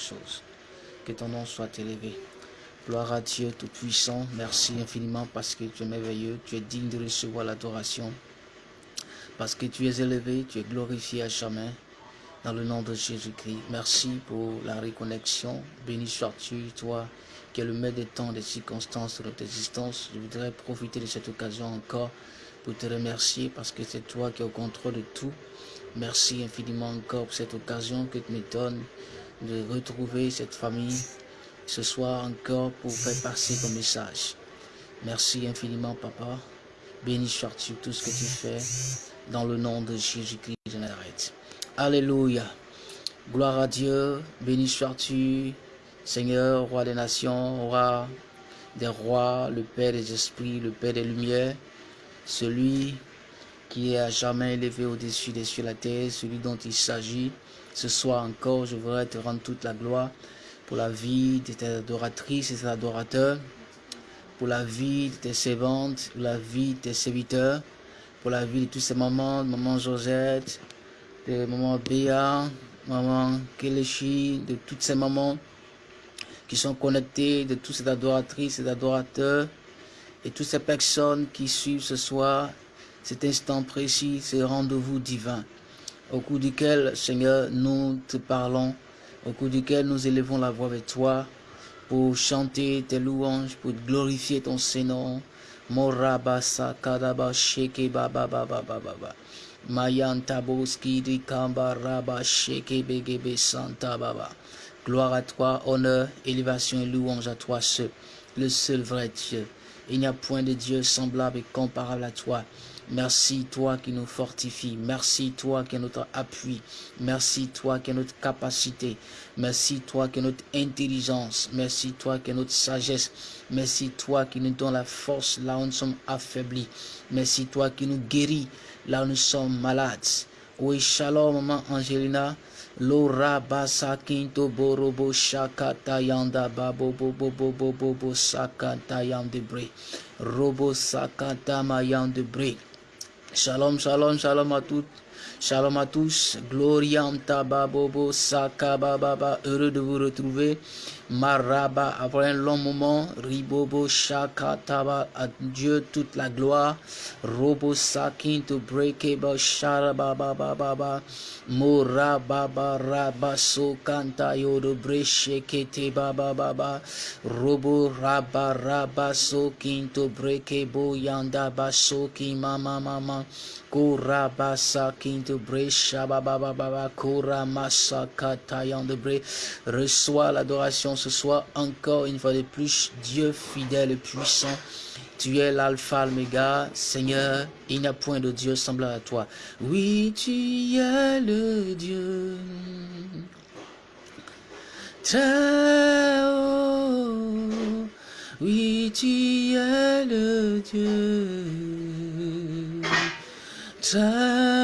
choses. Que ton nom soit élevé. Gloire à Dieu Tout-Puissant. Merci infiniment parce que tu es merveilleux. Tu es digne de recevoir l'adoration. Parce que tu es élevé, tu es glorifié à jamais. Dans le nom de Jésus-Christ. Merci pour la reconnexion. Béni sois-tu, toi qui es le maître des temps, des circonstances de notre existence. Je voudrais profiter de cette occasion encore pour te remercier parce que c'est toi qui es au contrôle de tout. Merci infiniment encore pour cette occasion que tu me donnes de retrouver cette famille ce soir encore pour faire passer ton message. Merci infiniment, Papa. Béni sois-tu tout ce que tu fais dans le nom de Jésus-Christ de Nazareth. Alléluia. Gloire à Dieu. Béni sois-tu, Seigneur, roi des nations, roi des rois, le Père des esprits, le Père des lumières, celui qui est à jamais élevé au-dessus des cieux la terre, celui dont il s'agit. Ce soir encore, je voudrais te rendre toute la gloire pour la vie de tes adoratrices et tes adorateurs, pour la vie de tes servantes, pour la vie de tes serviteurs, pour la vie de tous ces mamans, maman Josette, de maman Béa, maman Kelechi, de toutes ces mamans qui sont connectées, de toutes ces adoratrices et adorateurs, et toutes ces personnes qui suivent ce soir cet instant précis, ce rendez-vous divin, au cours duquel, Seigneur, nous te parlons au cours duquel nous élevons la voix avec toi pour chanter tes louanges, pour glorifier ton Seigneur. Moraba sakadaba sheke baba baba baba baba. Mayan taboski di kamba raba sheke santa baba. Gloire à toi, honneur, élévation et louange à toi seul, le seul vrai Dieu. Il n'y a point de Dieu semblable et comparable à toi. Merci toi qui nous fortifie. Merci toi qui est notre appui. Merci toi qui est notre capacité. Merci toi qui est notre intelligence. Merci toi qui est notre sagesse. Merci toi qui nous donne la force là où nous sommes affaiblis. Merci toi qui nous guérit là où nous sommes malades. Oui, shalom, maman Angelina. Lora basa kinto borobo shakata yanda babo bobo bobo bobo sakata yande bre. Robo sakata mayande bre. Shalom, shalom, shalom à toutes. Shalom à tous. Gloriam tababobo sakababa. Heureux de vous retrouver. Maraba, après un long moment. Ribobo shakataba. À Dieu toute la gloire. Robo sakin to breakable sharababa baba. Morababa rabaso kanta yodo breshekete baba baba. Robo raba rabaso kinto breakable yanda basoki mama mama. Kurabasa kinto bresha baba baba. Kuramasa katayan de bre. Reçois l'adoration ce soir encore une fois de plus. Dieu fidèle et puissant. Tu es l'alpha, l'oméga, Seigneur, il n'y a point de Dieu semblable à toi. Oui, tu es le Dieu. Très haut. Oui, tu es le Dieu. Très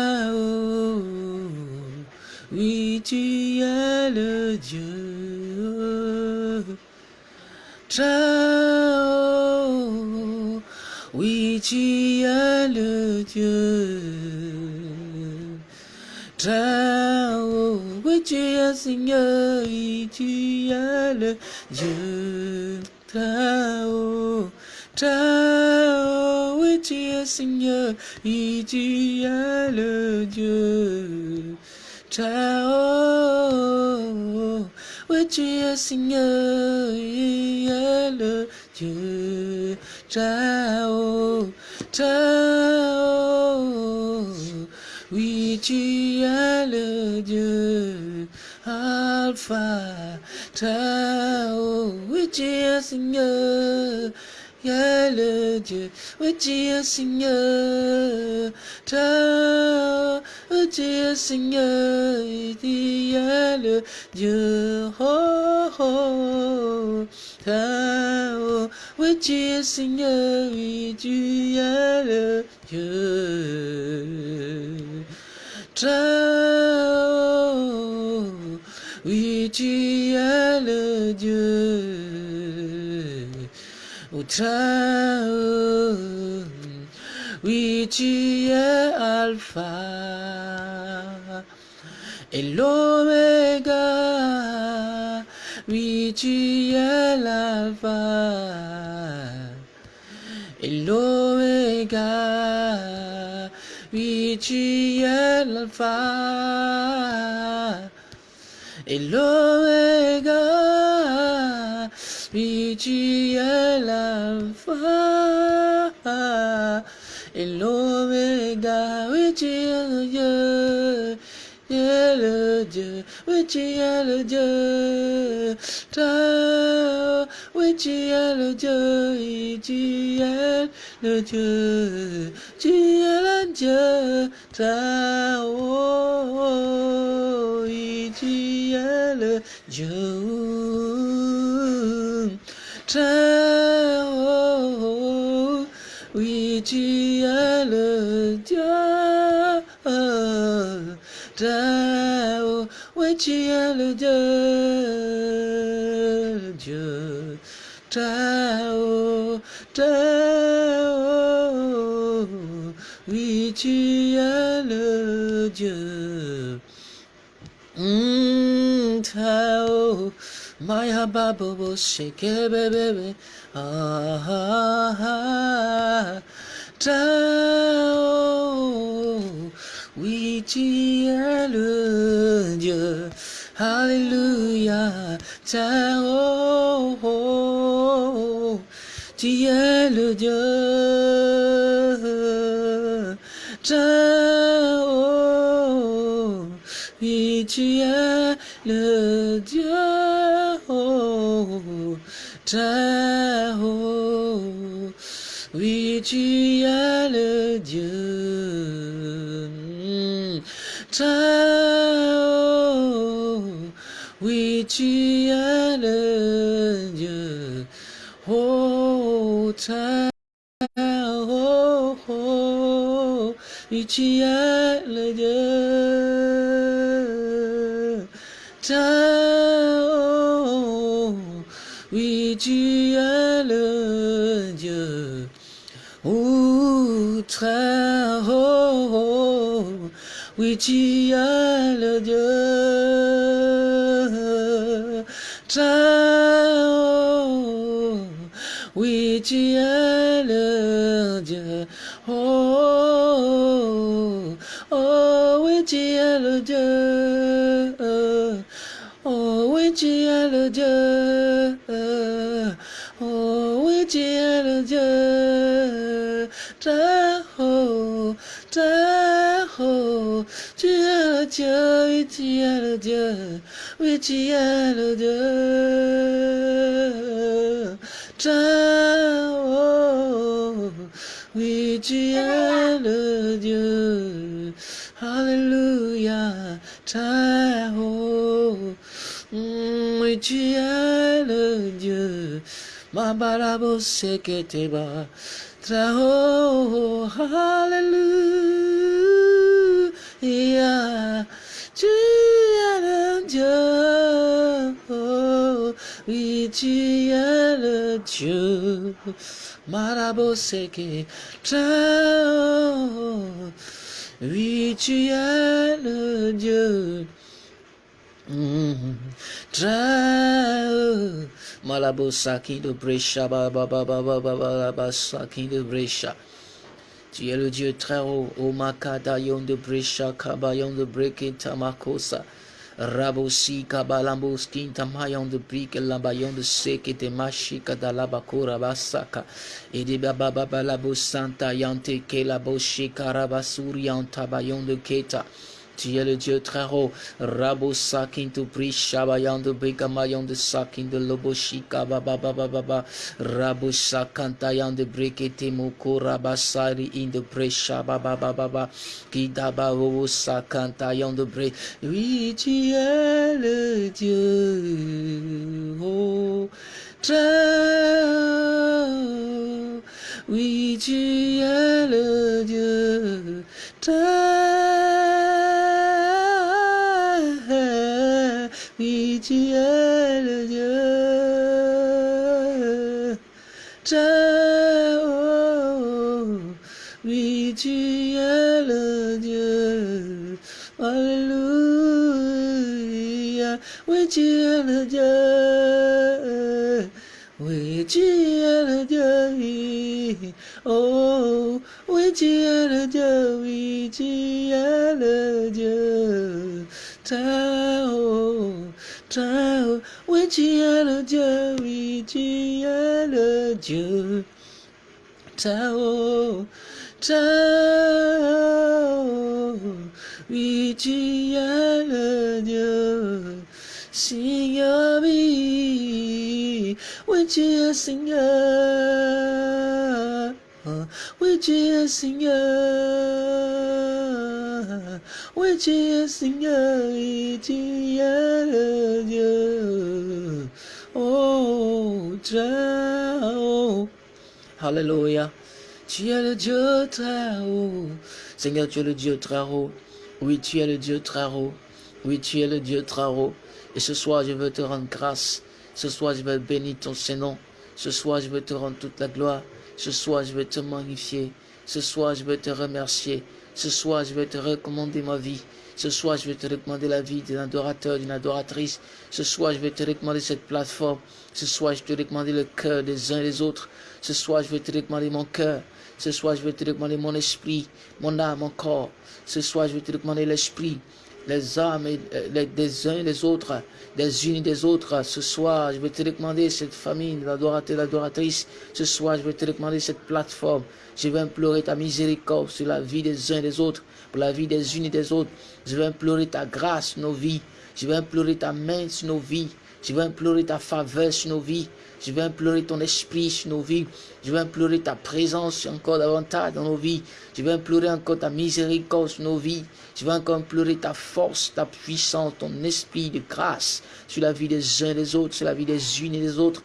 Dieu. Très haut. Oui, tu es Seigneur. Tu es le Dieu. Très haut. Oui, tu es Seigneur. Tu es le Dieu. Très haut. Oui, tu es Seigneur, est le Dieu. Très haut, tu es le Dieu. Alpha, haut. Oui, tu es Seigneur. Il est le Dieu, oui tu es Seigneur, haut, oui tu es Seigneur, tu es le Dieu, oh, oh, haut, oui tu es Seigneur, oui tu es le Dieu, oui tu es le Dieu, haut, oui tu es Alpha et l'Oméga, Oui, tu es l'alpha et l'oméga. Oui, tu es l'alpha et l'oméga. Oui, tu es l'alpha et l'oméga. Oui, tu es le Dieu. Tu es le Dieu, oui tu es le Dieu, toi, oui tu es le Dieu, oui tu es le Dieu, tu es le Dieu, toi, oh, oui tu es le Dieu, toi, oh, oui tu es le Dieu. Tao, oui tu es le Dieu, le Dieu. Tao, Tao, oui tu es le Dieu. Mm, Tao, Maya Babo, shake baby, ah, ah, ah, Tao. Oui, tu es le Dieu. Alléluia. Oh, oh, le Dieu? Oh, oui, tu es le Dieu. Oh, oui, tu es le Dieu. Tao, oui, tu es le Oh, oui, tu es le Dieu. Oui, tu oui, tu es le Dieu. Dieu, oui, tu es le Dieu, oui, tu es le Dieu. Tao, oui, tu es le Dieu. Alléluia, mm, oui, tu es le Dieu. Ma barabo se que te va. Trao, Alléluia. Tu es le Dieu. Oh, oui, tu es le Dieu. Marabo se que Trao. Oui, tu es le Dieu. Mm. Trao. Malabo Saki de Brescia, Baba Baba Baba Baba Saki de Brescia. Tu es le Dieu très haut, O Makadayon de Brescia, Kabayon de Breke Tamakosa. Rabosi Kabalambos Kintamayon de Brique, Lambayon de Seke de Mashika da Labakura Basaka. Et de Baba Baba Labo Santa Yante Rabasuri Tabayon de Keta. Tu es le Dieu très haut. Rabo sakin tu pri shabayan de bekamayan de sakin de loboshika baba baba baba. Rabo sakantayan de brekete moko rabasari in de pre shababa baba baba. Kidaba robo sakantayan de bre. Oui, tu es le Dieu. Oh, très oui, tu es le Dieu. Très, oui, tu es le Dieu. Très, oh, oui, tu es le Dieu. Alléluia, oui, tu es le Dieu. Tu es Seigneur. Oui, tu es Seigneur et tu es le Dieu. Oh, très haut. Alléluia. Tu es le Dieu très haut. Seigneur, tu es le Dieu très haut. Oui, tu es le Dieu très haut. Oui, tu es le Dieu très haut. Et ce soir, je veux te rendre grâce. Ce soir, je veux bénir ton Saint-Nom. Ce soir, je veux te rendre toute la gloire. Ce soir, je veux te magnifier. Ce soir, je veux te remercier. Ce soir, je vais te recommander ma vie. Ce soir, je vais te recommander la vie d'un adorateur, d'une adoratrice. Ce soir, je vais te recommander cette plateforme. Ce soir, je te recommander le cœur des uns et des autres. Ce soir, je vais te recommander mon cœur. Ce soir, je vais te recommander mon esprit, mon âme, mon corps. Ce soir, je vais te recommander l'esprit, les âmes euh, des uns et des autres, des unes et des autres. Ce soir, je vais te recommander cette famille, l'adorateur, l'adoratrice. Ce soir, je vais te recommander cette plateforme. Je vais implorer ta miséricorde sur la vie des uns et des autres, pour la vie des unes et des autres. Je vais implorer ta grâce nos vies. Je vais implorer ta main sur nos vies. Je vais implorer ta faveur sur nos vies. Je vais implorer ton esprit sur nos vies. Je vais implorer ta présence encore davantage dans nos vies. Je vais implorer encore ta miséricorde sur nos vies. Je vais encore implorer ta force, ta puissance, ton esprit de grâce sur la vie des uns et des autres, sur la vie des unes et des autres.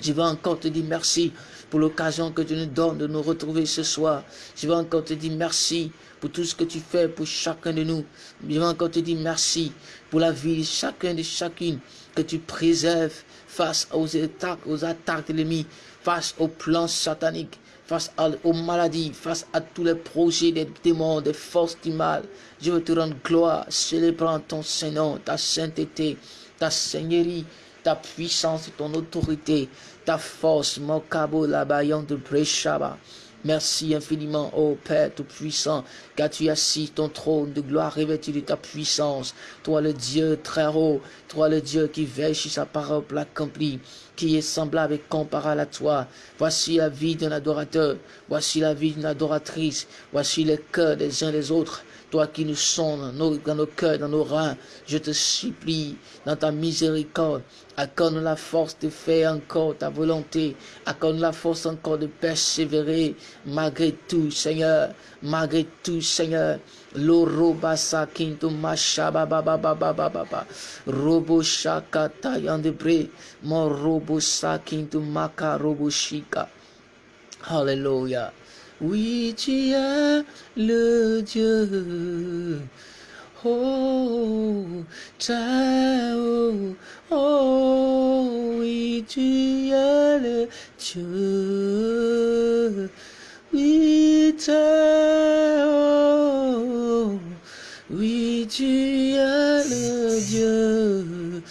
Je vais encore te dire merci pour l'occasion que tu nous donnes de nous retrouver ce soir. Je vais encore te dire merci pour tout ce que tu fais pour chacun de nous. Je vais encore te dire merci pour la vie de chacun de chacune que tu préserves face aux attaques, aux attaques de l'ennemi, face aux plans sataniques, face aux maladies, face à tous les projets des démons, des forces du mal. Je veux te rendre gloire, célébrant ton Saint-Nom, ta sainteté, ta seigneurie, ta puissance, ton autorité, ta force, mon cabo, la de Breshaba. Merci infiniment, ô Père Tout-Puissant, car tu assis ton trône de gloire revêtu de ta puissance. Toi le Dieu très haut, toi le Dieu qui veille sur sa parole l'accomplir, qui est semblable et comparable à toi. Voici la vie d'un adorateur, voici la vie d'une adoratrice, voici le cœur des uns des autres toi qui nous sonnes dans nos cœurs, dans nos reins, je te supplie, dans ta miséricorde, accorde la force de faire encore ta volonté, accorde la force encore de persévérer, malgré tout, Seigneur, malgré tout, Seigneur. Loroba. Oui, tu es le Dieu. Oh, haut. Oh, oui, tu es le Dieu. Oui, haut. Oui, tu es le Dieu.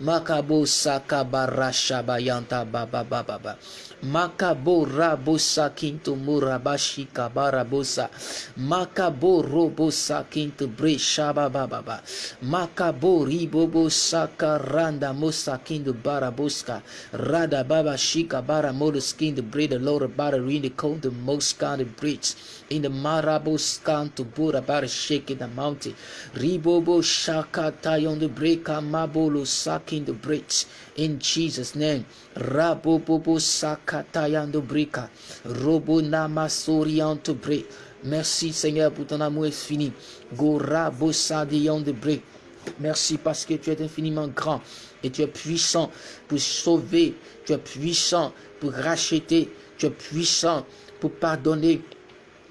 Makabo sakabara shabayanta baba baba baba. Makabo rabosa kinto murabashi kabarabosa. Makabo robosa kinto bre shabababa. Makabo ribobo sakaranda mosa kinto baraboska. Rada baba shika bara moleskin the bread the Lord bara in the cold the most kind of bridge. In the marabos to bura bara shake in the mountain. Ribobo shaka tayon the breaker mabolo sakin the bridge. In Jesus' name. Rabobobo sakatayando brika. Robo namasorianto bre. Merci Seigneur pour ton amour infini. Gorabo de bre. Merci parce que tu es infiniment grand et tu es puissant pour sauver, tu es puissant pour racheter, tu es puissant pour pardonner,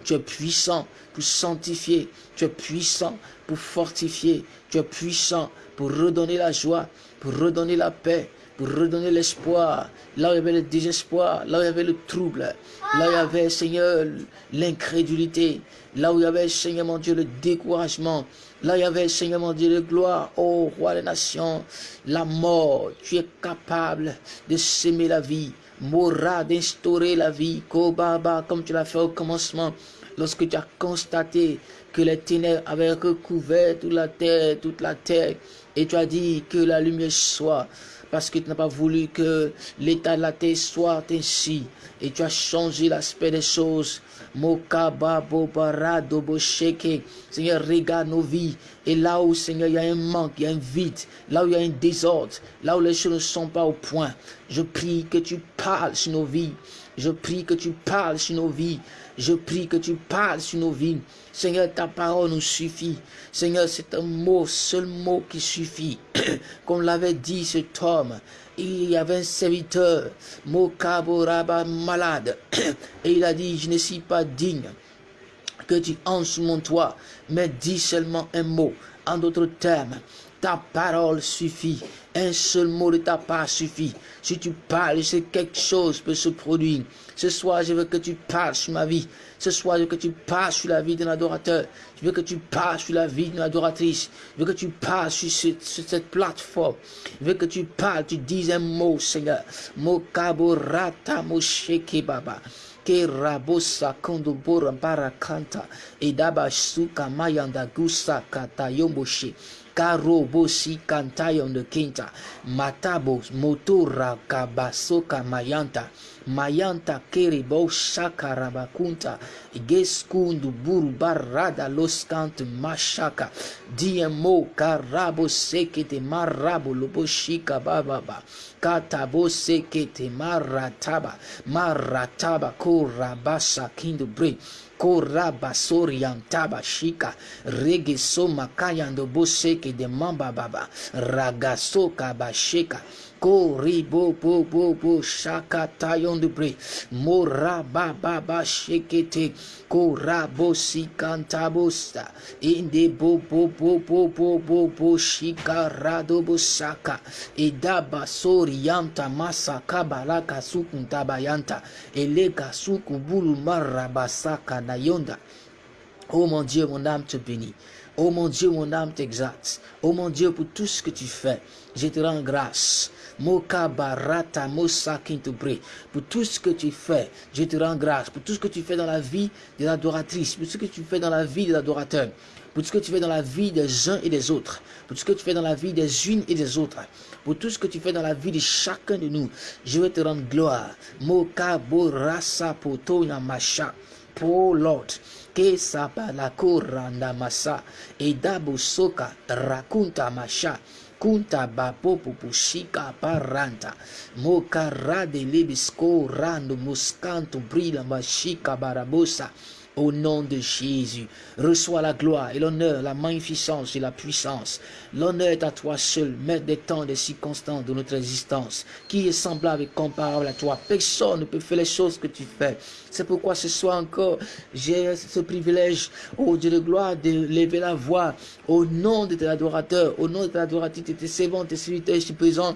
tu es puissant pour sanctifier, tu es puissant pour fortifier, tu es puissant pour redonner la joie, pour redonner la paix, pour redonner l'espoir, là où il y avait le désespoir, là où il y avait le trouble, là où il y avait, Seigneur, l'incrédulité, là où il y avait, Seigneur mon Dieu, le découragement, là où il y avait, Seigneur mon Dieu, le gloire, ô roi des nations, la mort, tu es capable de s'aimer la vie, Mora d'instaurer la vie, Kobaba, comme tu l'as fait au commencement, lorsque tu as constaté que les ténèbres avaient recouvert toute la terre, toute la terre, Et tu as dit que la lumière soit parce que tu n'as pas voulu que l'état de la terre soit ainsi. Et tu as changé l'aspect des choses. Mokaba Bobarado Bosheke. Seigneur, regarde nos vies. Et là où, Seigneur, il y a un manque, il y a un vide, là où il y a un désordre, là où les choses ne sont pas au point, je prie que tu parles sur nos vies. Je prie que tu parles sur nos vies. Je prie que tu parles sur nos vies. Seigneur, ta parole nous suffit. Seigneur, c'est un mot, seul mot qui suffit. Comme l'avait dit cet homme, il y avait un serviteur, Mokaboraba malade. Et il a dit, je ne suis pas digne que tu entres sous mon toit, mais dis seulement un mot. En d'autres termes, ta parole suffit. Un seul mot de ta part suffit. Si tu parles, c'est quelque chose peut se produire. Ce soir, je veux que tu parles sur ma vie. Ce soir, je veux que tu parles sur la vie d'un adorateur. Je veux que tu parles sur la vie d'une adoratrice. Je veux que tu parles sur, cette plateforme. Je veux que tu parles, tu dis un mot, Seigneur. Mosheke baba mayanda gusa kata karobo si kantayon de kinta matabo motora kabasoka mayanta mayanta keribo shakarabakunta geskundu buru barada loskant mashaka diemo karabo sekete marabo loboshika bababa katabo sekete marataba marataba korabasa kindu bre koraba soriantaba shika. Regeso makayando boseke de mamba baba. Ragaso kabasheka Koribo bo bo bo shaka tayon de bre mora ba ba ba shekete korabo si cantabosta inde bo bo bo bo bo bo bo shika rado bo saka edaba sorianta masa kabalaka sukuntabayanta eleka sukubulu na yonda Oh mon Dieu, mon âme te bénit. Oh mon Dieu, mon âme t'exalte. Oh mon Dieu, pour tout ce que tu fais, je te rends grâce. Moka barata mosa Pour tout ce que tu fais, je te rends grâce. Pour tout ce que tu fais dans la vie de l'adoratrice, pour tout ce que tu fais dans la vie de l'adorateur, pour tout ce que tu fais dans la vie des uns et des autres, pour tout ce que tu fais dans la vie des unes et des autres, pour tout ce que tu fais dans la vie de chacun de nous, je vais te rendre gloire. Moka borasa poto masha. Pour Lord, que sapa la koranda masa, soka rakunta masha. kunta bapopo puxica parranta mocarrade libisco rando muscanto brilha machica barabosa. Au nom de Jésus, reçois la gloire et l'honneur, la magnificence et la puissance. L'honneur est à toi seul, maître des temps, des circonstances de notre existence, qui est semblable et comparable à toi. Personne ne peut faire les choses que tu fais. C'est pourquoi ce soir encore, j'ai ce privilège, au Dieu de gloire, de lever la voix au nom de tes adorateurs, au nom de tes adoratrices, de tes servants, tes serviteurs ici présents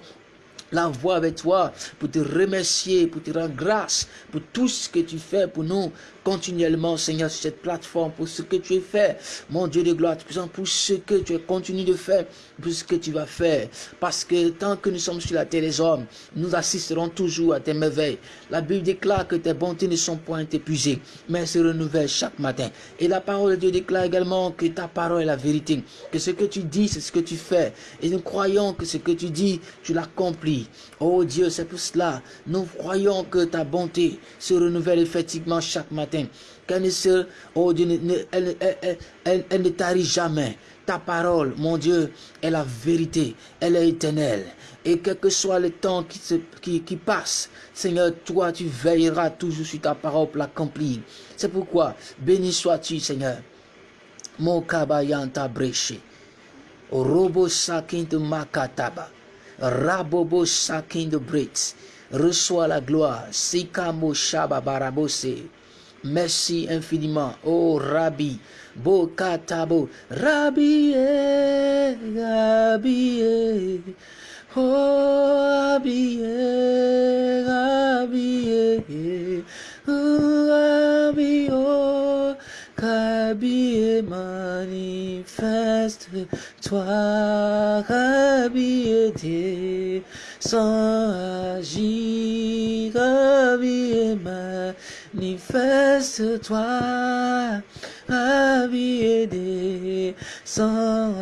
la voix avec toi pour te remercier, pour te rendre grâce pour tout ce que tu fais pour nous continuellement, Seigneur, sur cette plateforme, pour ce que tu as fait, mon Dieu de gloire, pour ce que tu continues de faire, pour ce que tu vas faire. Parce que tant que nous sommes sur la terre des hommes, nous assisterons toujours à tes merveilles. La Bible déclare que tes bontés ne sont point épuisées, mais se renouvellent chaque matin. Et la parole de Dieu déclare également que ta parole est la vérité, que ce que tu dis, c'est ce que tu fais. Et nous croyons que ce que tu dis, tu l'accomplis. Oh Dieu, c'est pour cela, nous croyons que ta bonté se renouvelle effectivement chaque matin. Qu'elle ne se, oh Dieu, elle, ne tarit jamais. Ta parole, mon Dieu, est la vérité, elle est éternelle. Et quel que soit le temps qui, se, qui, qui passe, Seigneur, toi, tu veilleras toujours sur ta parole pour l'accomplir. C'est pourquoi, béni sois-tu, Seigneur. Mon kabayanta breché. Robo sakin de makataba. Rabobo Sakin de Brits. Reçois la gloire. Sikamo Shaba Barabose. Merci infiniment. Oh Rabbi. Bokatabo. Rabbi. Rabbi. Oh Rabbi. Rabbi. Oh Rabbi. Oh Rabbi manifeste-toi, Rabbi Dieu, sans agir, Rabbi manifeste-toi, Rabbi aidé, sans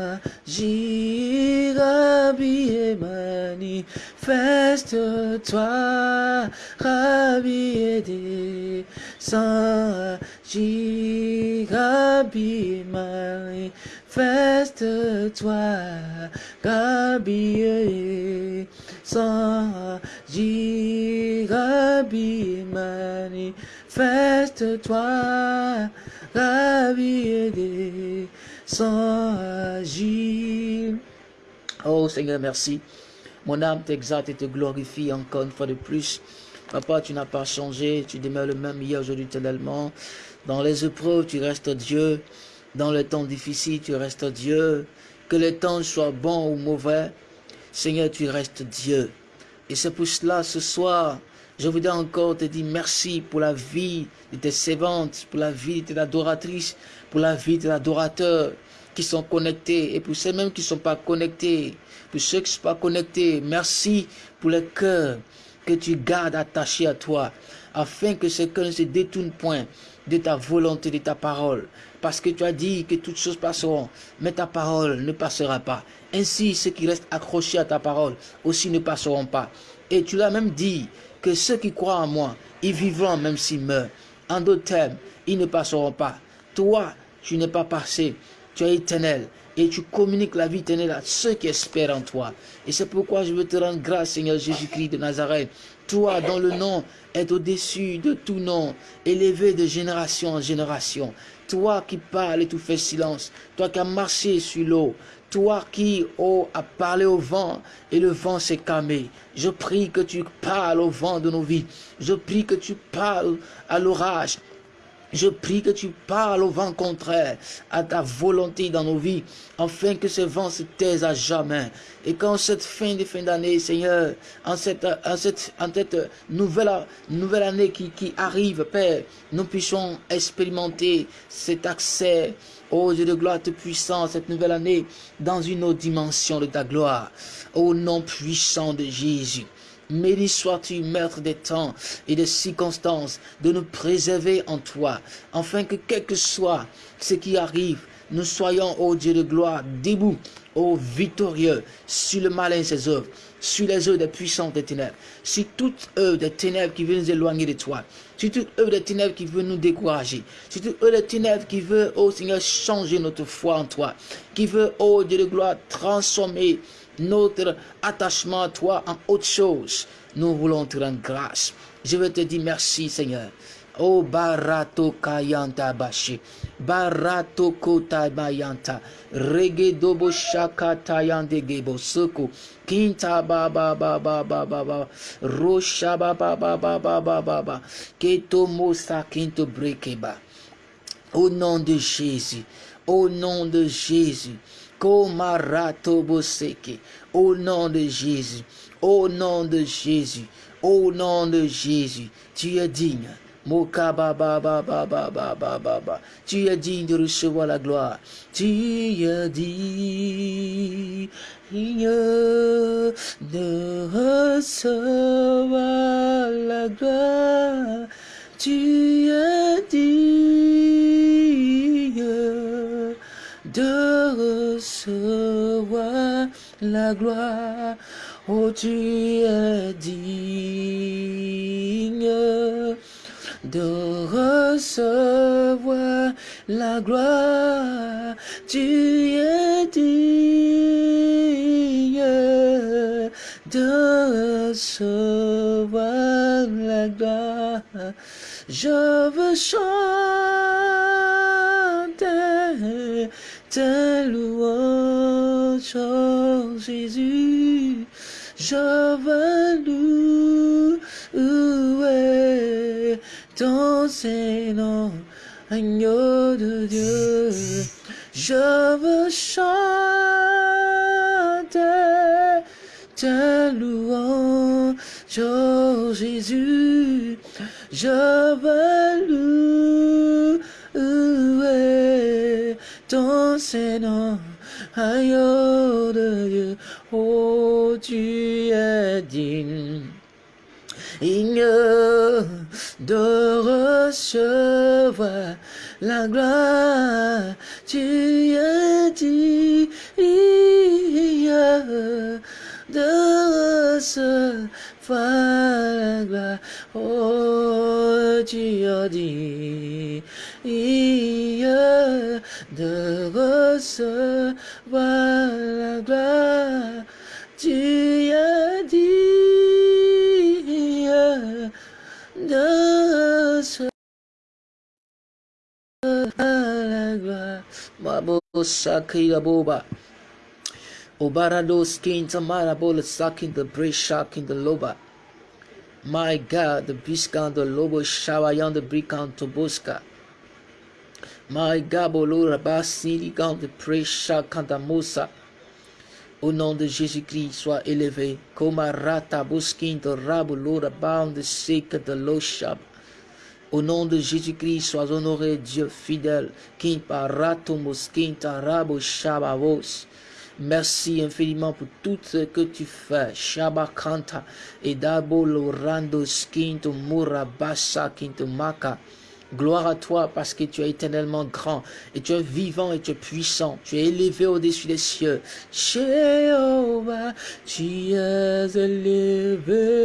agir, Rabbi et manifeste-toi, Rabbi aidé, sans agir, Rabbi et manifeste-toi, Rabbi sans agir, Rabbi manifeste-toi, Rabbi sans agir. Oh Seigneur, merci. Mon âme t'exalte et te glorifie encore une fois de plus. Papa, tu n'as pas changé, tu demeures le même hier, aujourd'hui, éternellement. Dans les épreuves, tu restes Dieu. Dans les temps difficiles, tu restes Dieu. Que les temps soient bons ou mauvais, Seigneur, tu restes Dieu. Et c'est pour cela, ce soir, je voudrais encore te dire merci pour la vie de tes servantes, pour la vie de tes adoratrices, pour la vie de tes adorateurs qui sont connectés et pour ceux mêmes qui ne sont pas connectés, pour ceux qui ne sont pas connectés, merci pour le cœur que tu gardes attaché à toi, afin que ce cœur ne se détourne point de ta volonté, de ta parole. Parce que tu as dit que toutes choses passeront, mais ta parole ne passera pas. Ainsi, ceux qui restent accrochés à ta parole aussi ne passeront pas. Et tu l'as même dit que ceux qui croient en moi, ils vivront même s'ils meurent. En d'autres termes, ils ne passeront pas. Toi, tu n'es pas passé, tu es éternel. Et tu communiques la vie éternelle à ceux qui espèrent en toi. Et c'est pourquoi je veux te rendre grâce, Seigneur Jésus-Christ de Nazareth. Toi, dont le nom est au-dessus de tout nom, élevé de génération en génération. Toi qui parles et tu fais silence. Toi qui as marché sur l'eau. Toi qui oh, as parlé au vent et le vent s'est calmé. Je prie que tu parles au vent de nos vies. Je prie que tu parles à l'orage. Je prie que tu parles au vent contraire, à ta volonté dans nos vies, afin que ce vent se taise à jamais. Et qu'en cette fin de fin d'année, Seigneur, en cette, en cette, en cette nouvelle, nouvelle année qui, qui arrive, Père, nous puissions expérimenter cet accès, ô Dieu de gloire te puissant, cette nouvelle année, dans une autre dimension de ta gloire. Au nom puissant de Jésus. Béni sois-tu, maître des temps et des circonstances, de nous préserver en toi, afin que quel que soit ce qui arrive, nous soyons, ô Dieu de gloire, debout, victorieux, sur le malin et ses œuvres, sur les œuvres des puissants des ténèbres, sur toutes œuvres des ténèbres qui veulent nous éloigner de toi, sur toutes œuvres des ténèbres qui veulent nous décourager, sur toutes œuvres des ténèbres qui veulent, ô Seigneur, changer notre foi en toi, qui veut, ô Dieu de gloire, transformer notre attachement à toi en autre chose. Nous voulons te rendre grâce. Je veux te dire merci, Seigneur. Oh barato kayanta bashi. Barato kota bayanta. Rege dobo shaka tayande gebo suku. Kinta ba ba ba ba ba ba ba. Rosha ba ba ba ba ba ba ba ba. Keto mosa kinto brekeba. Au nom de Jésus. Au nom de Jésus. Au nom de Jésus. Au nom de Jésus. Au nom de Jésus. Tu es digne. Tu es digne de recevoir la gloire. Tu es digne de recevoir la gloire. Tu es digne de recevoir la gloire. Oh, tu es digne de recevoir la gloire. Tu es digne de recevoir la gloire. Je veux chanter ta louange, oh Jésus. Je veux Seigneur, agneau de Dieu. Je veux chanter ta louange, oh Jésus. Je veux louer ton Seigneur, agneau de Dieu. Oh, tu es digne. Digne de recevoir la gloire, tu es digne de recevoir la gloire. Oh, tu as dit de recevoir la gloire. Tu as Mabo sakira boba. Obarado skin tamara bola sakin the brace shaking the loba. My God, the biscan the lobo shawayan the brikan toboska. My Gabolo Rabasili quand de Presha Kantamosa. Au nom de Jésus-Christ, sois élevé. Comme Rata Buskin de Rabulo Rabam de Sek de Loshab. Au nom de Jésus-Christ, sois honoré, Dieu fidèle. Merci infiniment pour tout ce que tu fais. Shabakanta et Dabo Lorando Skin to Murabasa. Gloire à toi parce que tu es éternellement grand et tu es vivant et tu es puissant. Tu es élevé au-dessus des cieux. Jéhovah, tu es élevé.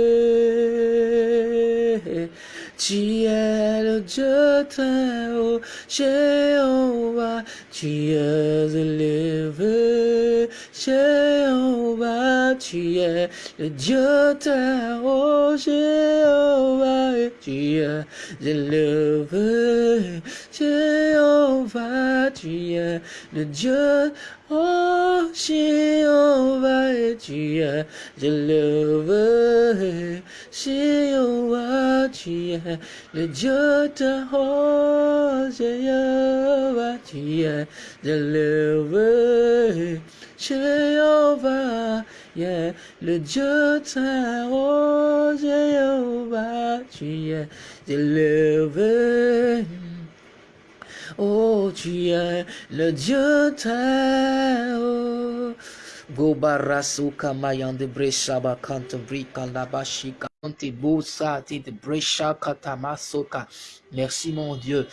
Tu es le Dieu très haut. Jéhovah, tu es élevé. Jéhovah, tu es le Dieu très haut. Jéhovah, tu es élevé. Jéhovah, tu es le Dieu, oh Jéhovah, tu es élevé. Jéhovah, tu es le Dieu de oh Jéhovah, tu es élevé. Jéhovah, yeah, le Dieu très haut, Jéhovah, tu es élevé. Oh, tu es le Dieu très haut. Gobarasuka mayande breshaba kantabri kalabashika. Merci mon Dieu.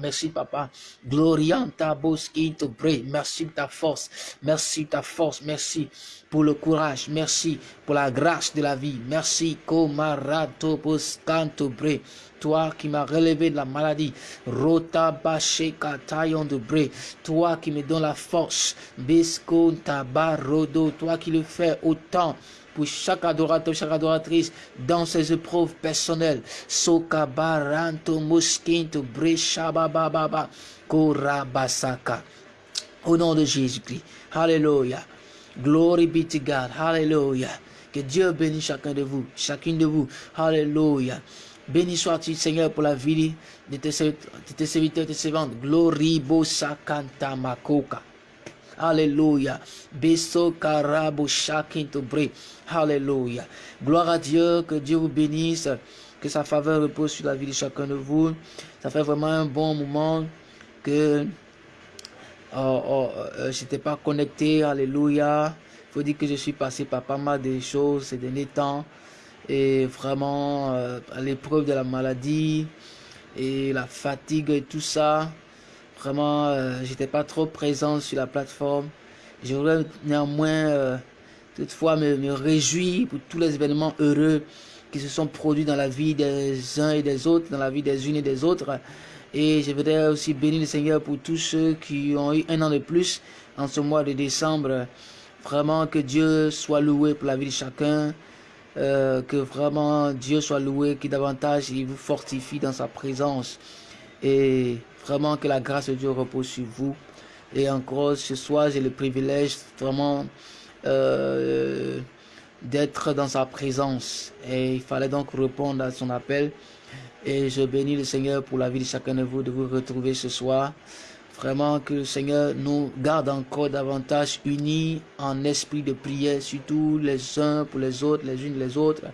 Merci papa. Glorianta boskinto bre. Merci ta force. Merci ta force. Merci pour le courage. Merci pour la grâce de la vie. Merci komarato boskanto bre. Toi qui m'as relevé de la maladie. Rota basheka taillon de bre. Toi qui me donne la force. Bisco tabarodo. Toi qui le fais autant pour chaque adorateur, chaque adoratrice dans ses épreuves personnelles. Soka baranto moskinto baba korabasaka. Au nom de Jésus-Christ. Alléluia. Glory be to God. Hallelujah. Que Dieu bénisse chacun de vous, chacune de vous. Alléluia. Béni sois-tu, Seigneur, pour la vie de tes, serviteurs et tes servantes. Glory bo sakanta makoka. Alléluia. Beso karabo shakinto bre. Alléluia. Gloire à Dieu, que Dieu vous bénisse, que sa faveur repose sur la vie de chacun de vous. Ça fait vraiment un bon moment que oh, oh, euh, je n'étais pas connecté. Alléluia. Il faut dire que je suis passé par pas mal de choses ces derniers temps. Et vraiment, euh, à l'épreuve de la maladie et la fatigue et tout ça. Vraiment, euh, j'étais pas trop présent sur la plateforme. J'aurais néanmoins toutefois me, me réjouis pour tous les événements heureux qui se sont produits dans la vie des uns et des autres, dans la vie des unes et des autres. Et je voudrais aussi bénir le Seigneur pour tous ceux qui ont eu un an de plus en ce mois de décembre. Vraiment que Dieu soit loué pour la vie de chacun. Euh, que vraiment Dieu soit loué, qui davantage il vous fortifie dans sa présence. Et vraiment que la grâce de Dieu repose sur vous. Et encore ce soir, j'ai le privilège vraiment euh, d'être dans sa présence. Et il fallait donc répondre à son appel. Et je bénis le Seigneur pour la vie de chacun de vous de vous retrouver ce soir. Vraiment que le Seigneur nous garde encore davantage unis en esprit de prière, surtout les uns pour les autres, les unes les autres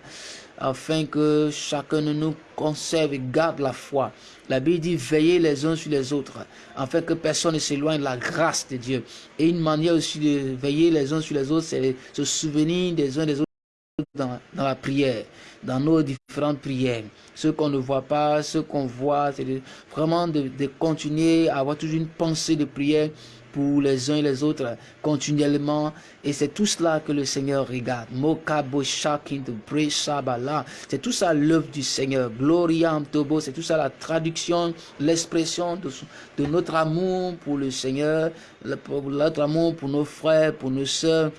afin que chacun de nous conserve et garde la foi. La Bible dit veillez les uns sur les autres, afin que personne ne s'éloigne de la grâce de Dieu. Et une manière aussi de veiller les uns sur les autres, c'est se souvenir des uns des autres dans, la prière, dans nos différentes prières. Ce qu'on ne voit pas, ce qu'on voit, c'est vraiment de, continuer à avoir toujours une pensée de prière pour les uns et les autres continuellement. Et c'est tout cela que le Seigneur regarde. C'est tout ça l'œuvre du Seigneur. Gloria Tobo, c'est tout ça la traduction, l'expression de, de notre amour pour le Seigneur, notre amour pour nos frères, pour nos soeurs,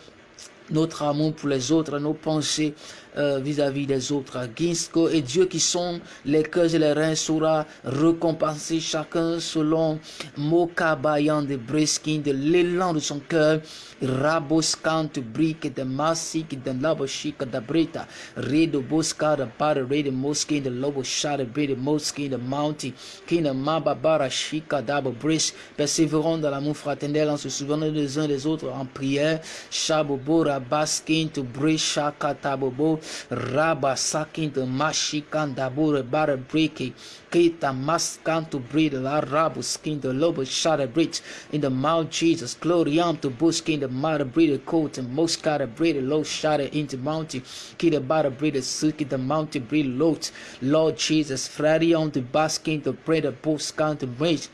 notre amour pour les autres, nos pensées euh, vis-à-vis des autres. Ginsko et Dieu qui sont les cœurs et les reins saura récompenser chacun selon Mokabayan de Breskin, de l'élan de son cœur. Raboskan to brick de masik de laboshik de brita. Re de boska de bar re de moskin de lobo shad de bre de moskin de mounty. Kina mababara shika dabo bris. Persévérons dans l'amour fraternel en se souvenant les uns des autres en prière. Shabobo rabaskin to brisha katabobo. Raba sakin de mashikan dabure bara breaking. Kita maskan to breed la rabu skin the lobo shada bridge in the mount Jesus. Glory on to buskin the mother breed coat and most cara breed low shada into mountain. Kita bara breed the suki the mountain breed load. Lord Jesus, Friday on the basking the bread of buskan to bridge.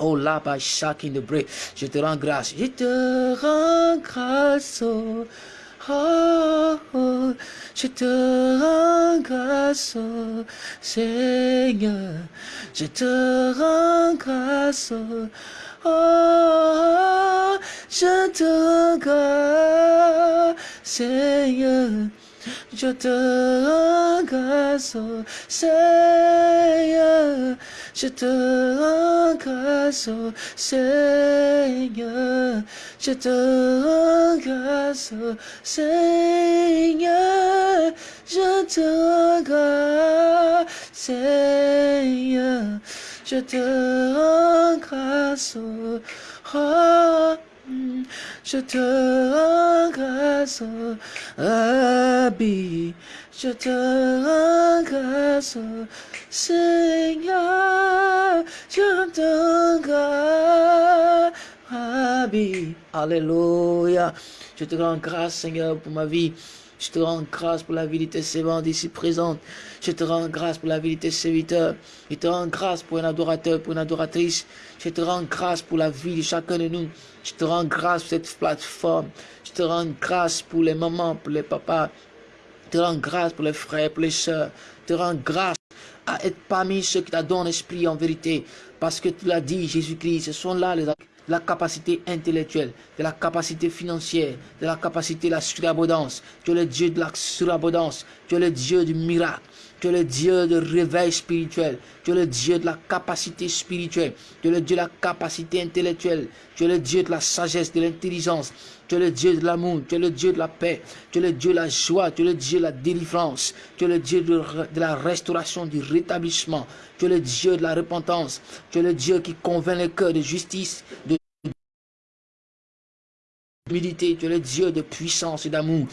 Oh là-bas, chacun de break. Je te rends grâce. Je te rends grâce. Oh. Oh, je te rends grâce, Seigneur. Je te rends grâce. Oh, je te rends grâce, Seigneur. Je te rends grâce, Seigneur. Je te rends grâce, Seigneur. Je te rends grâce, Seigneur. Je te rends grâce, Seigneur. Je te rends grâce. Oh. Je te rends grâce, Rabbi. Je te rends grâce, Seigneur. Je te rends grâce, Rabbi. Alléluia. Je te rends grâce, Seigneur, pour ma vie. Je te rends grâce pour la vie de tes ici présentes. Je te rends grâce pour la vie de tes serviteurs. Je te rends grâce pour un adorateur, pour une adoratrice. Je te rends grâce pour la vie de chacun de nous. Je te rends grâce pour cette plateforme. Je te rends grâce pour les mamans, pour les papas. Je te rends grâce pour les frères, pour les soeurs. Je te rends grâce à être parmi ceux qui t'adorent l'esprit en vérité. Parce que tu l'as dit, Jésus-Christ, ce sont là les de la capacité intellectuelle, de la capacité financière, de la capacité de la surabondance. Tu es le Dieu de la surabondance. Tu es le Dieu du miracle. Tu es le Dieu de réveil spirituel. Tu es le Dieu de la capacité spirituelle. Tu es le Dieu de la capacité intellectuelle. Tu es le Dieu de la sagesse, de l'intelligence. Tu es le Dieu de l'amour. Tu es le Dieu de la paix. Tu es le Dieu de la joie. Tu es le Dieu de la délivrance. Tu es le Dieu de, la restauration, du rétablissement. Tu es le Dieu de la repentance. Tu es le Dieu qui convainc les cœurs de justice, de humilité. Tu es le Dieu de puissance et d'amour.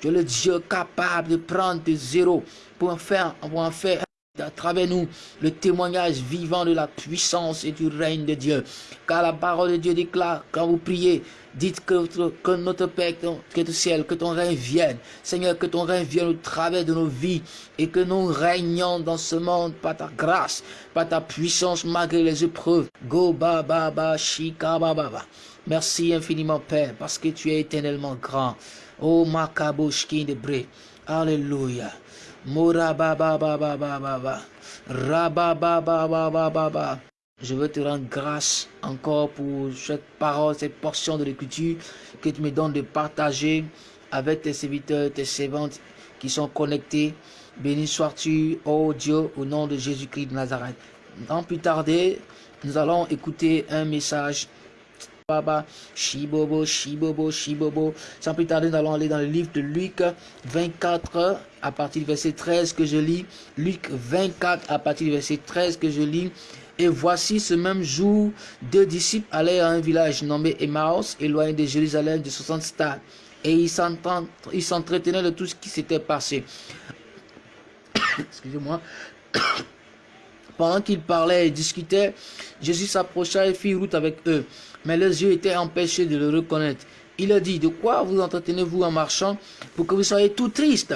Tu es le Dieu capable de prendre de zéro pour en faire, pour en faire à travers nous le témoignage vivant de la puissance et du règne de Dieu. Car la parole de Dieu déclare, quand vous priez, dites que, que notre Père est au ciel, que ton règne vienne. Seigneur, que ton règne vienne au travers de nos vies et que nous régnons dans ce monde par ta grâce, par ta puissance malgré les épreuves. Go ba ba ba shika ba ba ba. Merci infiniment Père parce que tu es éternellement grand. Oh, Makabushki de Bre. Alléluia. Je veux te rendre grâce encore pour cette parole, cette portion de l'écriture que tu me donnes de partager avec tes serviteurs, tes servantes qui sont connectés. Béni sois-tu, oh Dieu, au nom de Jésus-Christ de Nazareth. Sans plus tarder, nous allons écouter un message Baba, Shibobo, Shibobo, Shibobo. Sans plus tarder, nous allons aller dans le livre de Luc 24, à partir du verset 13 que je lis. Luc 24, à partir du verset 13 que je lis. Et voici ce même jour, deux disciples allaient à un village nommé Emmaus, éloigné de Jérusalem de 60 stades. Et ils s'entretenaient de tout ce qui s'était passé. Excusez-moi. Pendant qu'ils parlaient et discutaient, Jésus s'approcha et fit route avec eux mais leurs yeux étaient empêchés de le reconnaître. Il a dit, de quoi vous entretenez-vous en marchant pour que vous soyez tout triste?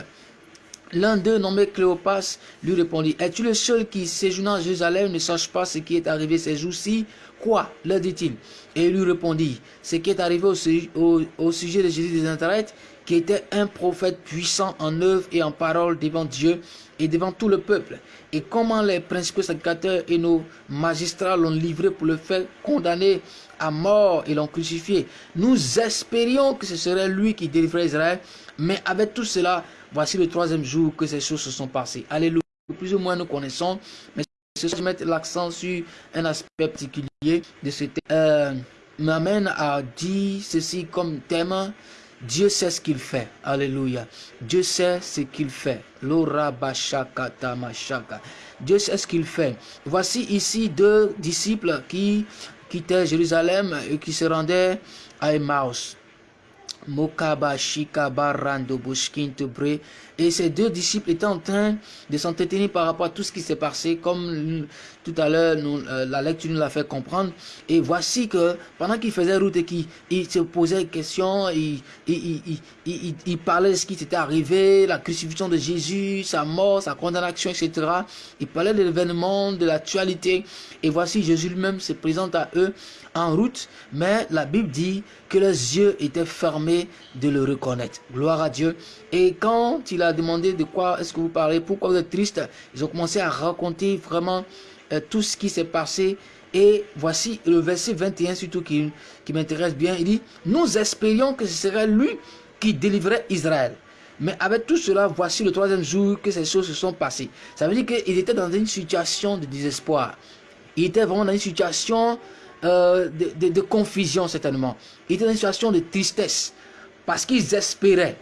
L'un d'eux, nommé Cléopas, lui répondit, Es-tu le seul qui, séjournant à Jérusalem, ne sache pas ce qui est arrivé ces jours-ci? Quoi? leur dit-il. Et il lui répondit, Ce qui est arrivé au, sujet de Jésus de Nazareth, qui était un prophète puissant en œuvre et en parole devant Dieu et devant tout le peuple. Et comment les principaux sacrificateurs et nos magistrats l'ont livré pour le faire condamner à mort et l'ont crucifié. Nous espérions que ce serait lui qui délivrerait Israël, mais avec tout cela, voici le troisième jour que ces choses se sont passées. Alléluia. Plus ou moins nous connaissons, mais je mettre l'accent sur un aspect particulier de ce thème. Euh, m'amène à dire ceci comme thème Dieu sait ce qu'il fait. Alléluia. Dieu sait ce qu'il fait. Dieu sait ce qu'il fait. Voici ici deux disciples qui quittaient Jérusalem et qui se rendaient à Emmaus. Mokaba, Shikaba, Rando, Bre. Et ces deux disciples étaient en train de s'entretenir par rapport à tout ce qui s'est passé, comme tout à l'heure euh, la lecture nous l'a fait comprendre. Et voici que pendant qu'ils faisaient route et qu'ils se posaient des questions, ils, il, parlaient de ce qui s'était arrivé, la crucifixion de Jésus, sa mort, sa condamnation, etc. Ils parlaient de l'événement, de l'actualité. Et voici Jésus lui-même se présente à eux en route, mais la Bible dit que leurs yeux étaient fermés de le reconnaître. Gloire à Dieu. Et quand il a demandé de quoi est-ce que vous parlez, pourquoi vous êtes triste, ils ont commencé à raconter vraiment euh, tout ce qui s'est passé. Et voici le verset 21 surtout qui, qui m'intéresse bien. Il dit, nous espérions que ce serait lui qui délivrerait Israël. Mais avec tout cela, voici le troisième jour que ces choses se sont passées. Ça veut dire qu'il était dans une situation de désespoir. Il était vraiment dans une situation euh, de, confusion certainement. Ils étaient dans une situation de tristesse parce qu'ils espéraient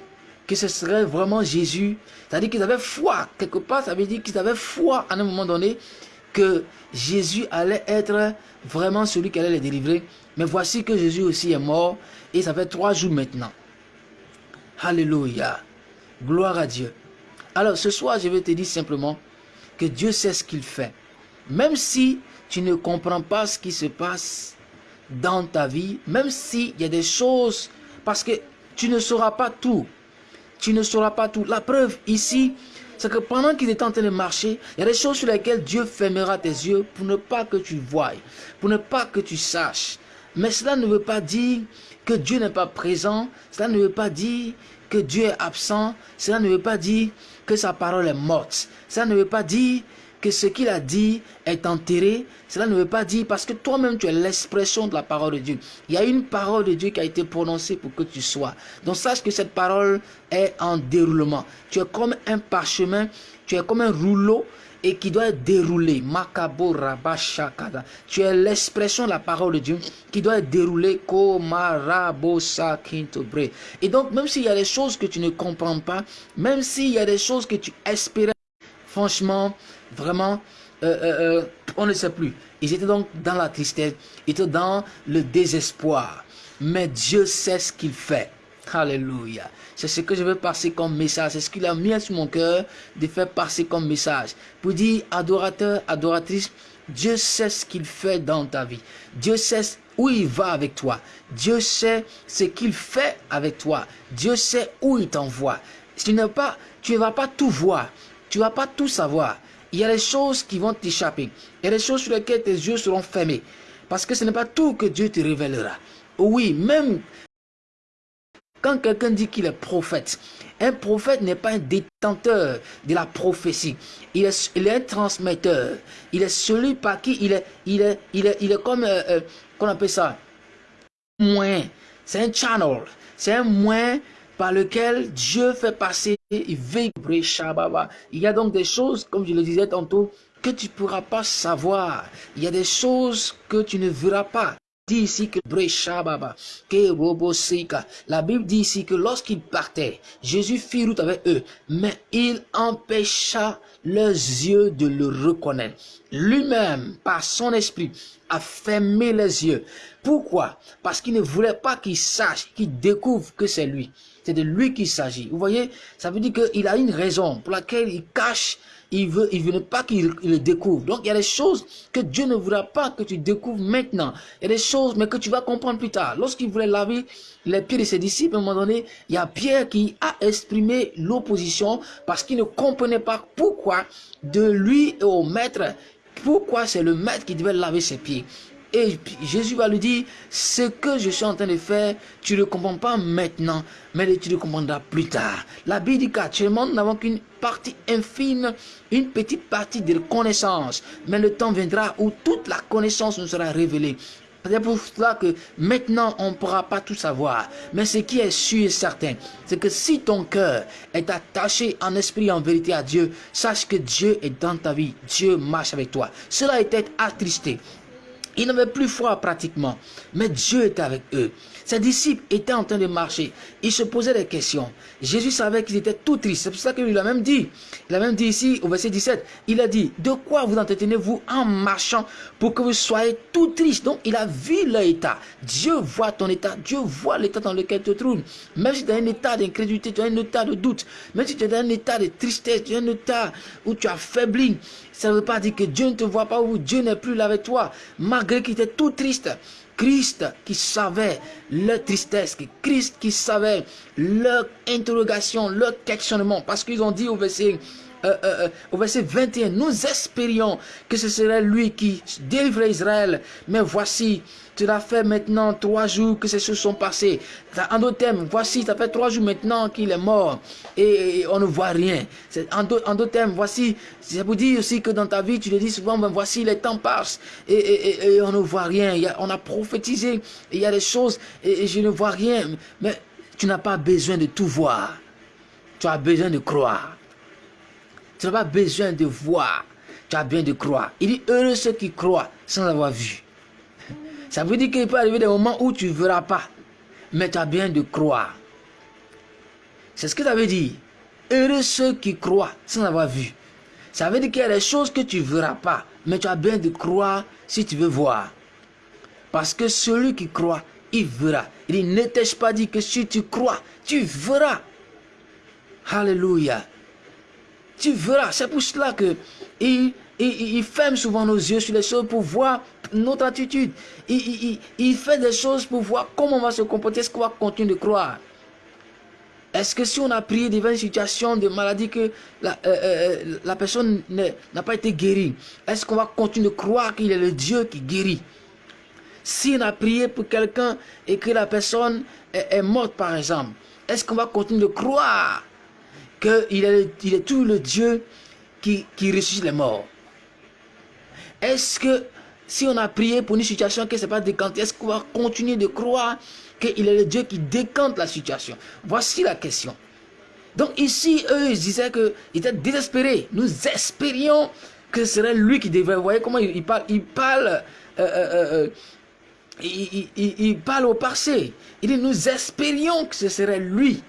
que ce serait vraiment Jésus. C'est-à-dire qu'ils avaient foi. Quelque part, ça veut dire qu'ils avaient foi à un moment donné que Jésus allait être vraiment celui qui allait les délivrer. Mais voici que Jésus aussi est mort et ça fait trois jours maintenant. Alléluia. Gloire à Dieu. Alors ce soir, je vais te dire simplement que Dieu sait ce qu'il fait. Même si tu ne comprends pas ce qui se passe dans ta vie, même s'il y a des choses, parce que tu ne sauras pas tout. Tu ne sauras pas tout. La preuve ici, c'est que pendant qu'il est en train de marcher, il y a des choses sur lesquelles Dieu fermera tes yeux pour ne pas que tu voies, pour ne pas que tu saches. Mais cela ne veut pas dire que Dieu n'est pas présent, cela ne veut pas dire que Dieu est absent, cela ne veut pas dire que sa parole est morte, cela ne veut pas dire ce qu'il a dit est enterré, cela ne veut pas dire parce que toi-même tu es l'expression de la parole de Dieu. Il y a une parole de Dieu qui a été prononcée pour que tu sois. Donc sache que cette parole est en déroulement. Tu es comme un parchemin, tu es comme un rouleau et qui doit être déroulé. Tu es l'expression de la parole de Dieu qui doit être déroulée. Et donc, même s'il y a des choses que tu ne comprends pas, même s'il y a des choses que tu espérais, franchement, Vraiment, euh, euh, euh, on ne sait plus. Ils étaient donc dans la tristesse, ils étaient dans le désespoir. Mais Dieu sait ce qu'il fait. Alléluia. C'est ce que je veux passer comme message. C'est ce qu'il a mis sur mon cœur de faire passer comme message. Pour dire, adorateur, adoratrice, Dieu sait ce qu'il fait dans ta vie. Dieu sait où il va avec toi. Dieu sait ce qu'il fait avec toi. Dieu sait où il t'envoie. Tu ne pas, tu ne vas pas tout voir. Tu ne vas pas tout savoir il y a des choses qui vont t'échapper. Il y a des choses sur lesquelles tes yeux seront fermés. Parce que ce n'est pas tout que Dieu te révélera. Oui, même quand quelqu'un dit qu'il est prophète, un prophète n'est pas un détenteur de la prophétie. Il est, un transmetteur. Il est celui par qui il est, il est, il est, il est comme, euh, euh, qu'on appelle ça, moins. C'est un channel. C'est un moins par lequel Dieu fait passer il y a donc des choses, comme je le disais tantôt, que tu ne pourras pas savoir. Il y a des choses que tu ne verras pas. Dit ici que la Bible dit ici que lorsqu'ils partaient, Jésus fit route avec eux, mais il empêcha leurs yeux de le reconnaître. Lui-même, par son esprit, a fermé les yeux. Pourquoi? Parce qu'il ne voulait pas qu'ils sachent, qu'ils découvrent que c'est lui. C'est de lui qu'il s'agit. Vous voyez, ça veut dire qu'il a une raison pour laquelle il cache, il veut, il veut pas qu'il le découvre. Donc il y a des choses que Dieu ne voudra pas que tu découvres maintenant. Il y a des choses, mais que tu vas comprendre plus tard. Lorsqu'il voulait laver les pieds de ses disciples, à un moment donné, il y a Pierre qui a exprimé l'opposition parce qu'il ne comprenait pas pourquoi de lui et au maître, pourquoi c'est le maître qui devait laver ses pieds. Et Jésus va lui dire, ce que je suis en train de faire, tu ne le comprends pas maintenant, mais tu le comprendras plus tard. La Bible dit qu'actuellement, nous n'avons qu'une partie infime, une petite partie de connaissance. Mais le temps viendra où toute la connaissance nous sera révélée. C'est pour cela que maintenant, on ne pourra pas tout savoir. Mais ce qui est sûr et certain, c'est que si ton cœur est attaché en esprit et en vérité à Dieu, sache que Dieu est dans ta vie. Dieu marche avec toi. Cela est attristé. Ils n'avaient plus foi pratiquement, mais Dieu était avec eux. Ses disciples étaient en train de marcher. Ils se posaient des questions. Jésus savait qu'ils étaient tout tristes. C'est pour ça qu'il a même dit, il a même dit ici au verset 17, il a dit, de quoi vous entretenez-vous en marchant pour que vous soyez tout tristes? Donc il a vu leur état. Dieu voit ton état. Dieu voit l'état dans lequel tu te trouves. Même si tu as un état d'incrédulité, tu as un état de doute, même si tu as un état de tristesse, tu as un état où tu as faibli, ça ne veut pas dire que Dieu ne te voit pas ou Dieu n'est plus là avec toi. Malgré qu'il était tout triste. Christ qui savait leur tristesse, Christ qui savait leur interrogation, leur questionnement. Parce qu'ils ont dit au verset, euh, euh, euh, au verset 21, nous espérions que ce serait lui qui délivrait Israël. Mais voici, tu l'as fait maintenant trois jours que ces choses sont passées. En d'autres termes, voici, ça fait trois jours maintenant qu'il est mort et, on ne voit rien. En d'autres termes, voici, ça vous dire aussi que dans ta vie, tu le dis souvent, ben voici, les temps passent et, on ne voit rien. on a prophétisé, il y a des choses et, je ne vois rien. Mais tu n'as pas besoin de tout voir. Tu as besoin de croire. Tu n'as pas besoin de voir. Tu as besoin de croire. Il dit, heureux ceux qui croient sans avoir vu. Ça veut dire qu'il peut arriver des moments où tu ne verras pas. Mais tu as bien de croire. C'est ce que ça veut dire. Heureux ceux qui croient sans avoir vu. Ça veut dire qu'il y a des choses que tu ne verras pas. Mais tu as bien de croire si tu veux voir. Parce que celui qui croit, il verra. Il ne t'ai-je pas dit que si tu crois, tu verras. Alléluia. Tu verras. C'est pour cela que il, il, ferme souvent nos yeux sur les choses pour voir notre attitude. Il, fait des choses pour voir comment on va se comporter, est-ce qu'on va continuer de croire. Est-ce que si on a prié devant une situation de maladie que la, euh, euh, la personne n'a pas été guérie, est-ce qu'on va continuer de croire qu'il est le Dieu qui guérit? Si on a prié pour quelqu'un et que la personne est, morte par exemple, est-ce qu'on va continuer de croire? Qu'il est, il est tout le Dieu qui, qui ressuscite les morts est-ce que si on a prié pour une situation qui ne s'est pas décantée, est-ce qu'on va continuer de croire qu'il est le Dieu qui décante la situation? Voici la question. Donc ici, eux, ils disaient qu'ils étaient désespérés. Nous espérions que ce serait lui qui devait. Vous voyez comment il, parle Il parle, euh, euh, euh, il, parle au passé. Il dit, nous espérions que ce serait lui.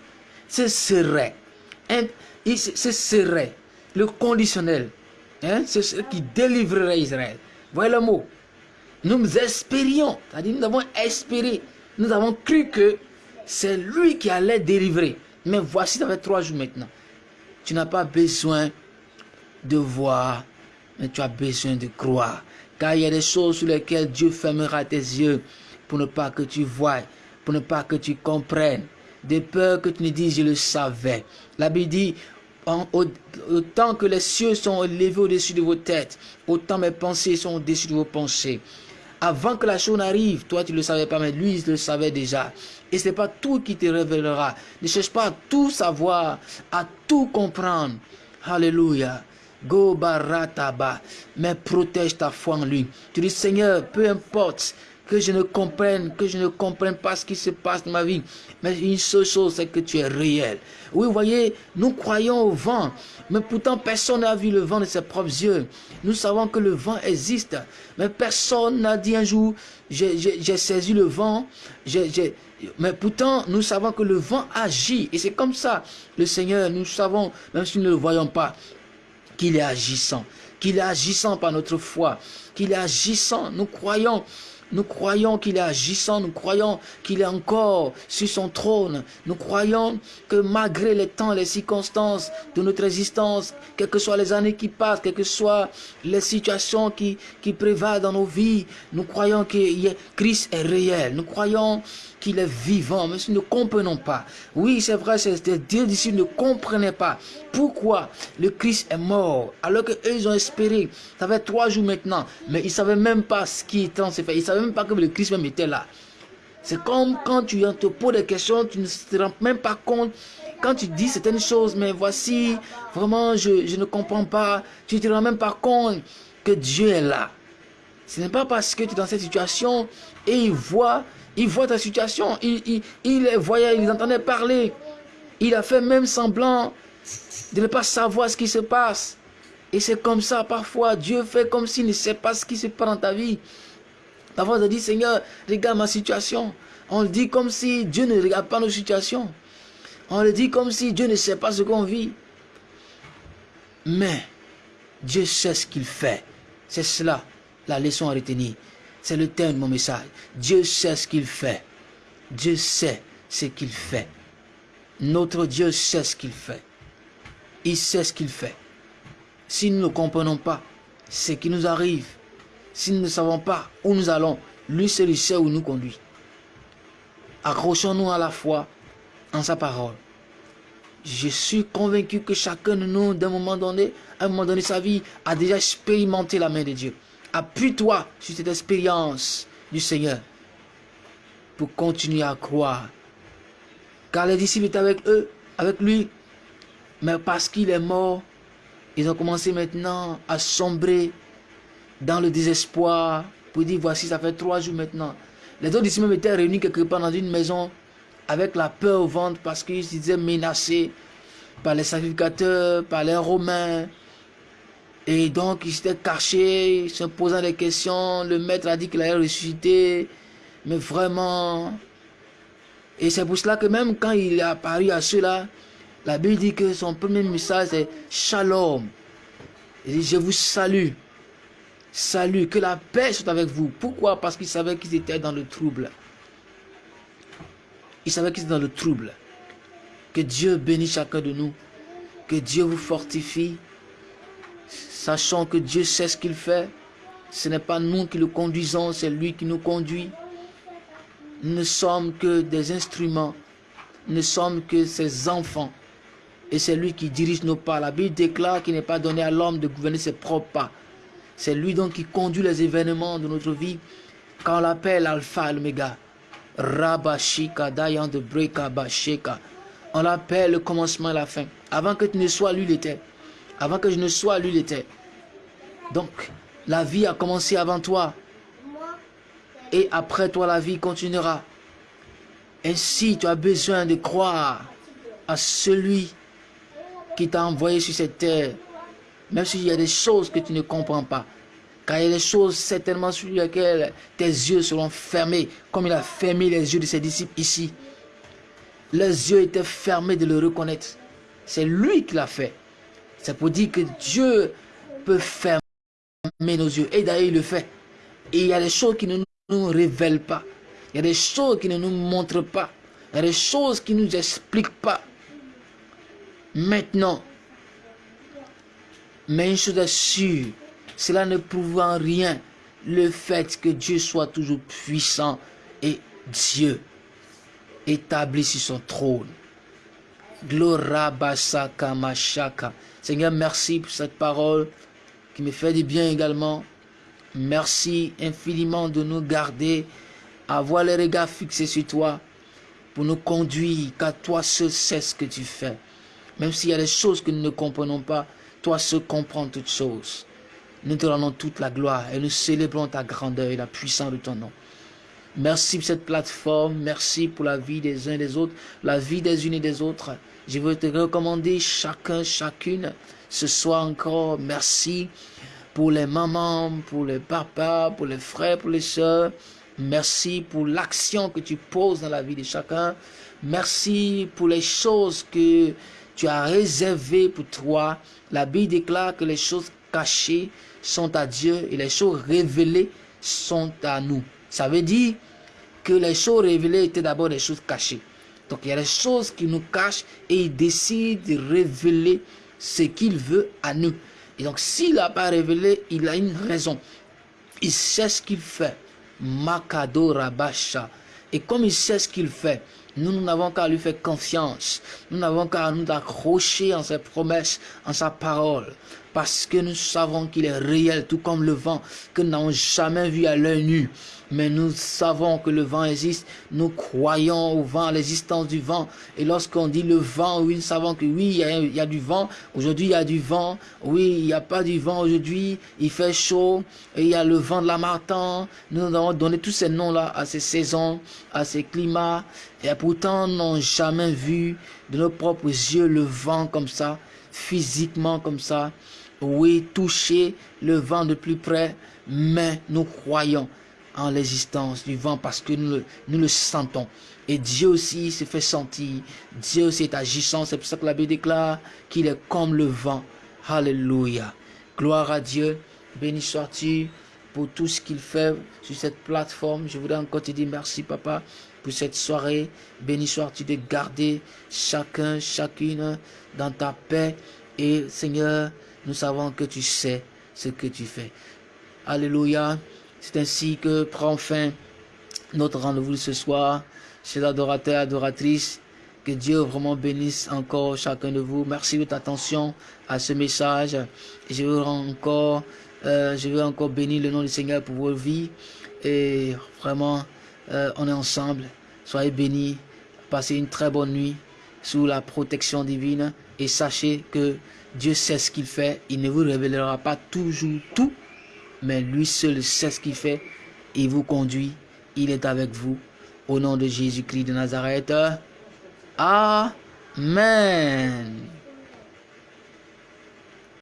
Ce serait. Ce serait le conditionnel. Hein? C'est ce qui délivrerait Israël. Voyez le mot. Nous espérions, c'est-à-dire nous avons espéré, nous avons cru que c'est lui qui allait délivrer. Mais voici, ça fait trois jours maintenant. Tu n'as pas besoin de voir, mais tu as besoin de croire. Car il y a des choses sur lesquelles Dieu fermera tes yeux pour ne pas que tu vois, pour ne pas que tu comprennes. De peur que tu ne dises, je le savais. La Bible dit, autant que les cieux sont élevés au-dessus de vos têtes, autant mes pensées sont au-dessus de vos pensées. Avant que la chose n'arrive, toi tu ne le savais pas, mais lui il le savait déjà. Et ce n'est pas tout qui te révélera. Ne cherche pas à tout savoir, à tout comprendre. Alléluia. Go barataba. Mais protège ta foi en lui. Tu dis Seigneur, peu importe que je ne comprenne, que je ne comprenne pas ce qui se passe dans ma vie. Mais une seule chose, c'est que tu es réel. Oui, vous voyez, nous croyons au vent, mais pourtant personne n'a vu le vent de ses propres yeux. Nous savons que le vent existe, mais personne n'a dit un jour, j'ai saisi le vent, mais pourtant nous savons que le vent agit. Et c'est comme ça, le Seigneur, nous savons, même si nous ne le voyons pas, qu'il est agissant, qu'il est agissant par notre foi, qu'il est agissant. Nous croyons Nous croyons qu'il est agissant, nous croyons qu'il est encore sur son trône. Nous croyons que malgré les temps, les circonstances de notre existence, quelles que soient les années qui passent, quelles que soient les situations qui, qui prévalent dans nos vies, nous croyons que Christ est réel. Nous croyons qu'il est vivant, mais nous ne comprenons pas. Oui, c'est vrai, c'est Dieu d'ici ne comprenaient pas pourquoi le Christ est mort, alors qu'eux, ont espéré. Ça fait trois jours maintenant, mais ils ne savaient même pas ce qui est en se faire. Ils ne savaient même pas que le Christ même était là. C'est comme quand tu te poses des questions, tu ne te rends même pas compte. Quand tu dis certaines choses, mais voici, vraiment, je, je ne comprends pas. Tu ne te rends même pas compte que Dieu est là. Ce n'est pas parce que tu es dans cette situation et il voit il voit ta situation. Il, il voyait, il entendait parler. Il a fait même semblant de ne pas savoir ce qui se passe. Et c'est comme ça, parfois, Dieu fait comme s'il ne sait pas ce qui se passe dans ta vie. Parfois, on dit, Seigneur, regarde ma situation. On le dit comme si Dieu ne regarde pas nos situations. On le dit comme si Dieu ne sait pas ce qu'on vit. Mais Dieu sait ce qu'il fait. C'est cela, la leçon à retenir. C'est le thème de mon message. Dieu sait ce qu'il fait. Dieu sait ce qu'il fait. Notre Dieu sait ce qu'il fait. Il sait ce qu'il fait. Si nous ne comprenons pas ce qui nous arrive, si nous ne savons pas où nous allons, lui seul sait où nous conduit. Accrochons-nous à la foi en sa parole. Je suis convaincu que chacun de nous, d'un moment donné, à un moment donné sa vie, a déjà expérimenté la main de Dieu. Appuie-toi sur cette expérience du Seigneur pour continuer à croire. Car les disciples étaient avec eux, avec lui, mais parce qu'il est mort, ils ont commencé maintenant à sombrer dans le désespoir pour dire voici, ça fait trois jours maintenant. Les autres disciples étaient réunis quelque part dans une maison avec la peur au ventre parce qu'ils se disaient menacés par les sacrificateurs, par les Romains, et donc, il s'était caché, se posant des questions. Le maître a dit qu'il allait ressusciter. Mais vraiment... Et c'est pour cela que même quand il est apparu à ceux-là, la Bible dit que son premier message c'est Shalom. Je vous salue. Salut, que la paix soit avec vous. Pourquoi? Parce qu'il savait qu'ils étaient dans le trouble. Il savait qu'ils étaient dans le trouble. Que Dieu bénisse chacun de nous. Que Dieu vous fortifie sachant que Dieu sait ce qu'il fait. Ce n'est pas nous qui le conduisons, c'est lui qui nous conduit. Nous ne sommes que des instruments. Nous ne sommes que ses enfants. Et c'est lui qui dirige nos pas. La Bible déclare qu'il n'est pas donné à l'homme de gouverner ses propres pas. C'est lui donc qui conduit les événements de notre vie. Quand on l'appelle Alpha et l'Oméga. Rabashika Dayan de Breka Basheka. On l'appelle le commencement et la fin. Avant que tu ne sois lui, il était. Avant que je ne sois, lui, il était. Donc, la vie a commencé avant toi. Et après toi, la vie continuera. Ainsi, tu as besoin de croire à celui qui t'a envoyé sur cette terre. Même s'il y a des choses que tu ne comprends pas. Car il y a des choses certainement sur lesquelles tes yeux seront fermés, comme il a fermé les yeux de ses disciples ici. Les yeux étaient fermés de le reconnaître. C'est lui qui l'a fait. C'est pour dire que Dieu peut fermer nos yeux. Et d'ailleurs, il le fait. Et il y a des choses qui ne nous révèlent pas. Il y a des choses qui ne nous montrent pas. Il y a des choses qui ne nous expliquent pas. Maintenant, mais une chose est sûre, cela ne prouve en rien le fait que Dieu soit toujours puissant et Dieu établi sur son trône. Glorabasaka mashaka. Seigneur, merci pour cette parole qui me fait du bien également. Merci infiniment de nous garder, avoir les regards fixés sur toi, pour nous conduire, car toi seul sais ce que tu fais. Même s'il y a des choses que nous ne comprenons pas, toi seul comprends toutes choses. Nous te rendons toute la gloire et nous célébrons ta grandeur et la puissance de ton nom. Merci pour cette plateforme, merci pour la vie des uns et des autres, la vie des unes et des autres. Je veux te recommander chacun, chacune, ce soir encore, merci pour les mamans, pour les papas, pour les frères, pour les soeurs. Merci pour l'action que tu poses dans la vie de chacun. Merci pour les choses que tu as réservées pour toi. La Bible déclare que les choses cachées sont à Dieu et les choses révélées sont à nous. Ça veut dire que les choses révélées étaient d'abord des choses cachées. Donc il y a des choses qui nous cachent et il décide de révéler ce qu'il veut à nous. Et donc s'il n'a pas révélé, il a une raison. Il sait ce qu'il fait. Makado Rabasha. Et comme il sait ce qu'il fait, nous, nous n'avons qu'à lui faire confiance. Nous n'avons qu'à nous accrocher en ses promesses, en sa parole. Parce que nous savons qu'il est réel, tout comme le vent, que nous n'avons jamais vu à l'œil nu mais nous savons que le vent existe, nous croyons au vent, à l'existence du vent. Et lorsqu'on dit le vent, oui, nous savons que oui, il y a, du vent. Aujourd'hui, il y a du vent. Oui, il n'y a pas du vent aujourd'hui. Il fait chaud. Et il y a le vent de la martin. Nous avons donné tous ces noms-là à ces saisons, à ces climats. Et pourtant, n'avons jamais vu de nos propres yeux le vent comme ça, physiquement comme ça. Oui, toucher le vent de plus près, mais nous croyons en l'existence du vent parce que nous, nous le sentons. Et Dieu aussi se fait sentir. Dieu aussi est agissant. C'est pour ça que la Bible déclare qu'il est comme le vent. Alléluia. Gloire à Dieu. Béni sois-tu pour tout ce qu'il fait sur cette plateforme. Je voudrais encore te dire merci, papa, pour cette soirée. Béni sois-tu de garder chacun, chacune dans ta paix. Et Seigneur, nous savons que tu sais ce que tu fais. Alléluia. C'est ainsi que prend fin notre rendez-vous ce soir. Chers adorateurs, adoratrices, que Dieu vraiment bénisse encore chacun de vous. Merci de votre attention à ce message. Je veux encore, euh, je veux encore bénir le nom du Seigneur pour vos vies. Et vraiment, euh, on est ensemble. Soyez bénis. Passez une très bonne nuit sous la protection divine. Et sachez que Dieu sait ce qu'il fait. Il ne vous révélera pas toujours tout mais lui seul sait ce qu'il fait. Il vous conduit. Il est avec vous. Au nom de Jésus-Christ de Nazareth. Amen.